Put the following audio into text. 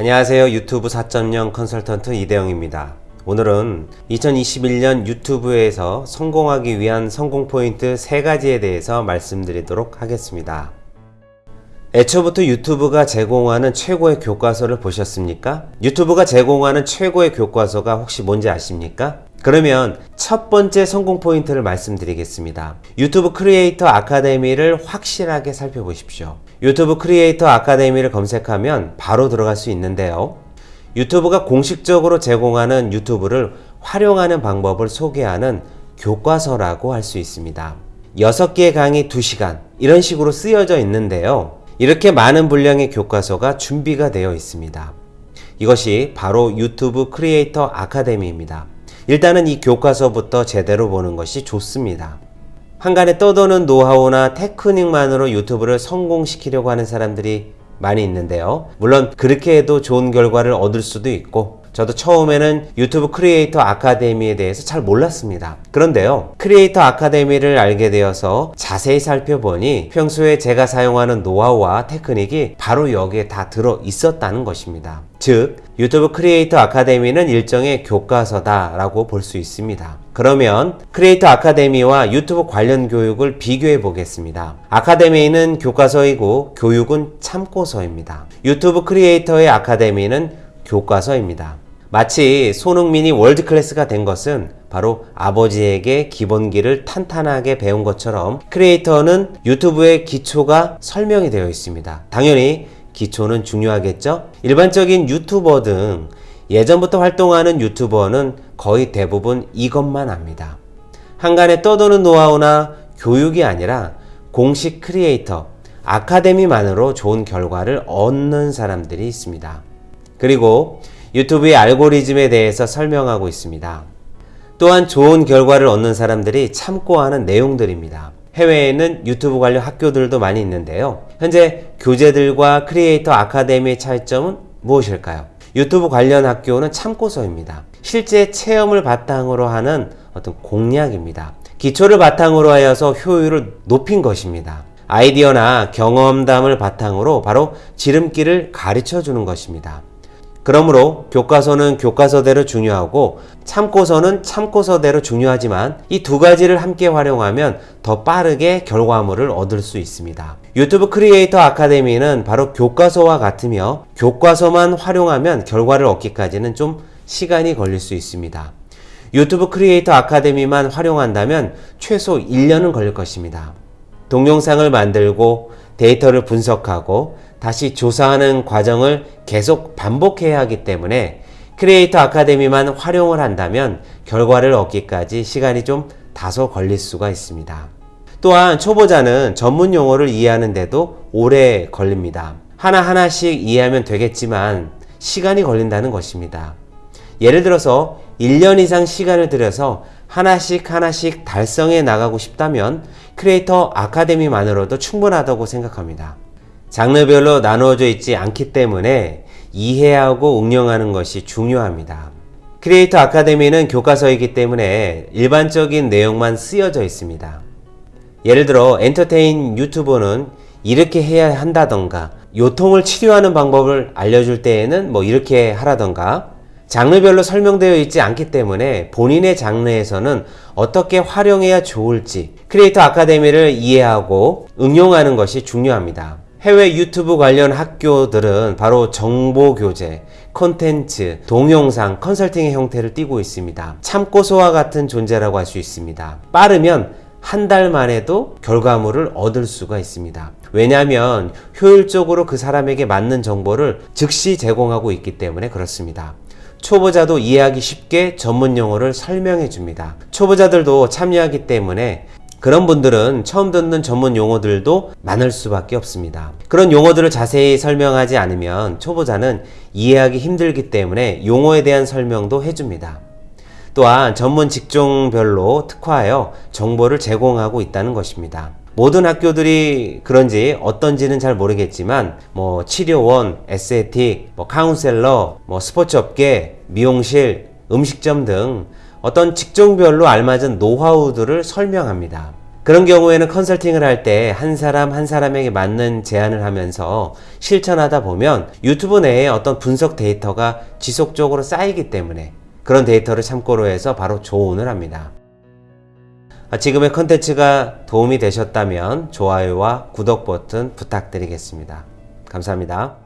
안녕하세요. 유튜브 4.0 컨설턴트 이대영입니다. 오늘은 2021년 유튜브에서 성공하기 위한 성공 포인트 3가지에 대해서 말씀드리도록 하겠습니다. 애초부터 유튜브가 제공하는 최고의 교과서를 보셨습니까? 유튜브가 제공하는 최고의 교과서가 혹시 뭔지 아십니까? 그러면 첫 번째 성공 포인트를 말씀드리겠습니다. 유튜브 크리에이터 아카데미를 확실하게 살펴보십시오. 유튜브 크리에이터 아카데미를 검색하면 바로 들어갈 수 있는데요. 유튜브가 공식적으로 제공하는 유튜브를 활용하는 방법을 소개하는 교과서라고 할 수 있습니다. 6개의 강의 2시간 이런 식으로 쓰여져 있는데요. 이렇게 많은 분량의 교과서가 준비가 되어 있습니다. 이것이 바로 유튜브 크리에이터 아카데미입니다. 일단은 이 교과서부터 제대로 보는 것이 좋습니다. 항간에 떠도는 노하우나 테크닉만으로 유튜브를 성공시키려고 하는 사람들이 많이 있는데요. 물론 그렇게 해도 좋은 결과를 얻을 수도 있고 저도 처음에는 유튜브 크리에이터 아카데미에 대해서 잘 몰랐습니다. 그런데요, 크리에이터 아카데미를 알게 되어서 자세히 살펴보니 평소에 제가 사용하는 노하우와 테크닉이 바로 여기에 다 들어 있었다는 것입니다. 즉, 유튜브 크리에이터 아카데미는 일종의 교과서다 라고 볼 수 있습니다. 그러면 크리에이터 아카데미와 유튜브 관련 교육을 비교해 보겠습니다. 아카데미는 교과서이고 교육은 참고서입니다. 유튜브 크리에이터의 아카데미는 교과서입니다. 마치 손흥민이 월드클래스가 된 것은 바로 아버지에게 기본기를 탄탄하게 배운 것처럼 크리에이터는 유튜브의 기초가 설명이 되어 있습니다. 당연히 기초는 중요하겠죠? 일반적인 유튜버 등 예전부터 활동하는 유튜버는 거의 대부분 이것만 합니다. 한간에 떠도는 노하우나 교육이 아니라 공식 크리에이터, 아카데미만으로 좋은 결과를 얻는 사람들이 있습니다. 그리고 유튜브의 알고리즘에 대해서 설명하고 있습니다. 또한 좋은 결과를 얻는 사람들이 참고하는 내용들입니다. 해외에는 유튜브 관련 학교들도 많이 있는데요. 현재 교재들과 크리에이터 아카데미의 차이점은 무엇일까요? 유튜브 관련 학교는 참고서입니다. 실제 체험을 바탕으로 하는 어떤 공략입니다. 기초를 바탕으로 하여서 효율을 높인 것입니다. 아이디어나 경험담을 바탕으로 바로 지름길을 가르쳐 주는 것입니다. 그러므로 교과서는 교과서대로 중요하고 참고서는 참고서대로 중요하지만 이 두 가지를 함께 활용하면 더 빠르게 결과물을 얻을 수 있습니다. 유튜브 크리에이터 아카데미는 바로 교과서와 같으며 교과서만 활용하면 결과를 얻기까지는 좀 시간이 걸릴 수 있습니다. 유튜브 크리에이터 아카데미만 활용한다면 최소 1년은 걸릴 것입니다. 동영상을 만들고 데이터를 분석하고 다시 조사하는 과정을 계속 반복해야 하기 때문에 크리에이터 아카데미만 활용을 한다면 결과를 얻기까지 시간이 좀 다소 걸릴 수가 있습니다. 또한 초보자는 전문 용어를 이해하는데도 오래 걸립니다. 하나하나씩 이해하면 되겠지만 시간이 걸린다는 것입니다. 예를 들어서 1년 이상 시간을 들여서 하나씩 하나씩 달성해 나가고 싶다면 크리에이터 아카데미만으로도 충분하다고 생각합니다. 장르별로 나누어져 있지 않기 때문에 이해하고 응용하는 것이 중요합니다. 크리에이터 아카데미는 교과서이기 때문에 일반적인 내용만 쓰여져 있습니다. 예를 들어 entertain 유튜버는 이렇게 해야 한다던가 요통을 치료하는 방법을 알려줄 때에는 뭐 이렇게 하라던가 장르별로 설명되어 있지 않기 때문에 본인의 장르에서는 어떻게 활용해야 좋을지 크리에이터 아카데미를 이해하고 응용하는 것이 중요합니다. 해외 유튜브 관련 학교들은 바로 정보 교재, 콘텐츠, 동영상, 컨설팅의 형태를 띠고 있습니다. 참고서와 같은 존재라고 할 수 있습니다. 빠르면 한 달 만에도 결과물을 얻을 수가 있습니다. 왜냐하면 효율적으로 그 사람에게 맞는 정보를 즉시 제공하고 있기 때문에 그렇습니다. 초보자도 이해하기 쉽게 전문 용어를 설명해 줍니다. 초보자들도 참여하기 때문에 그런 분들은 처음 듣는 전문 용어들도 많을 수밖에 없습니다. 그런 용어들을 자세히 설명하지 않으면 초보자는 이해하기 힘들기 때문에 용어에 대한 설명도 해줍니다. 또한 전문 직종별로 특화하여 정보를 제공하고 있다는 것입니다. 모든 학교들이 그런지 어떤지는 잘 모르겠지만 뭐 치료원, 에스테틱, 뭐 카운셀러, 뭐 스포츠 업계, 미용실, 음식점 등 어떤 직종별로 알맞은 노하우들을 설명합니다. 그런 경우에는 컨설팅을 할 때 한 사람 한 사람에게 맞는 제안을 하면서 실천하다 보면 유튜브 내에 어떤 분석 데이터가 지속적으로 쌓이기 때문에 그런 데이터를 참고로 해서 바로 조언을 합니다. 아, 지금의 컨텐츠가 도움이 되셨다면 좋아요와 구독 버튼 부탁드리겠습니다. 감사합니다.